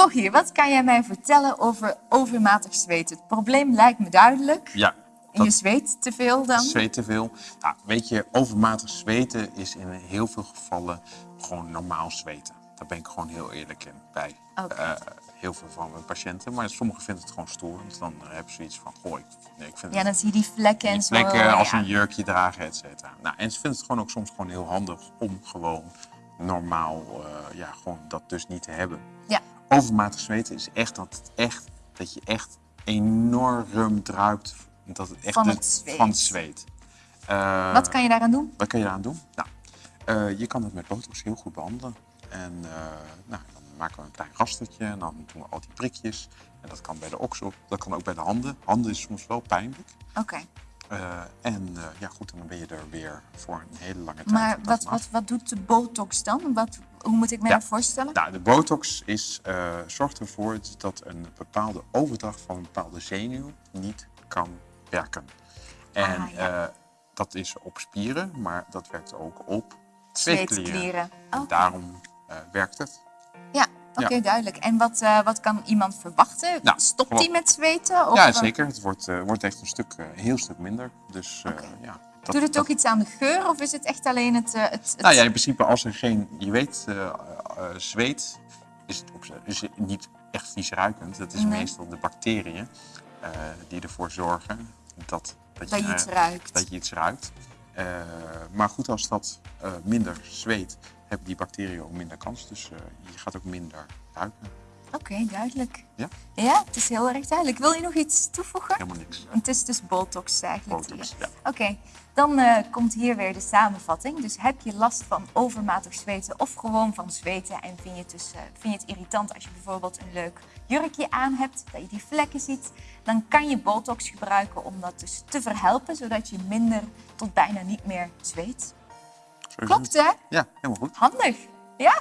Rogier, wat kan jij mij vertellen over overmatig zweten? Het probleem lijkt me duidelijk. Ja, Je zweet te veel dan? zweet te veel. Nou, weet je, overmatig zweten is in heel veel gevallen gewoon normaal zweten. Daar ben ik gewoon heel eerlijk in bij eh, heel veel van mijn patiënten. Maar sommigen vinden het gewoon stoer. Want dan hebben ze iets van, goh, ik, nee, ik vind Ja, dan zie je die vlekken en zo. plekken als ja. een jurkje dragen, et cetera. Nou, en ze vinden het gewoon ook soms gewoon heel handig om gewoon normaal, eh, ja, gewoon dat dus niet te hebben. Ja. Overmatig zweten is echt dat, het echt dat je echt enorm druipt dat het echt Van het zweet. Van het zweet. Eh, Wat kan je daaraan doen? wat kan je daaraan doen? Nou, eh, je kan het met botox heel goed behandelen. En eh, nou, dan maken we een klein rastertje en dan doen we al die prikjes. En dat kan bij de oksel, dat kan ook bij de handen. Handen is soms wel pijnlijk. Oké. Eh, en eh, ja, goed, dan ben je er weer voor een hele lange tijd. Maar wat, wat, wat doet de botox dan? Wat, hoe moet ik me Ja. dat voorstellen? Nou, de botox is, eh, zorgt ervoor dat een bepaalde overdracht van een bepaalde zenuw niet kan werken. En Ah, ja. dat is op spieren, maar dat werkt ook op zweetklieren. Zweetklieren. En daarom werkt het. Oké, Ja. duidelijk. En wat, eh, wat kan iemand verwachten? Nou, Stopt hij met zweten? Of, ja, eh, zeker. Het wordt, eh, wordt echt een, stuk, een heel stuk minder. Dus ja. Dat, Doet het dat- ook iets aan de geur of is het echt alleen het... het, het- Nou ja, in principe als er geen, je weet, zweet is, het op, zich- is het niet echt vies ruikend. Het is Nee. meestal de bacteriën die ervoor zorgen dat, Dat je eh, iets ruikt. Dat je iets ruikt. Maar goed, als dat minder zweet, hebben die bacteriën ook minder kans. Dus eh, je gaat ook minder ruiken. Oké, duidelijk. Ja? Ja, het is heel erg duidelijk. Wil je nog iets toevoegen? Helemaal niks. Het is dus botox eigenlijk. Botox, ja. Oké, dan eh, komt hier weer de samenvatting. Dus heb je last van overmatig zweten of gewoon van zweten en vind je, het dus, eh, vind je het irritant als je bijvoorbeeld een leuk jurkje aan hebt, dat je die vlekken ziet, dan kan je botox gebruiken om dat dus te verhelpen, zodat je minder tot bijna niet meer zweet. Klopt hè? Ja, helemaal goed. Handig. Ja?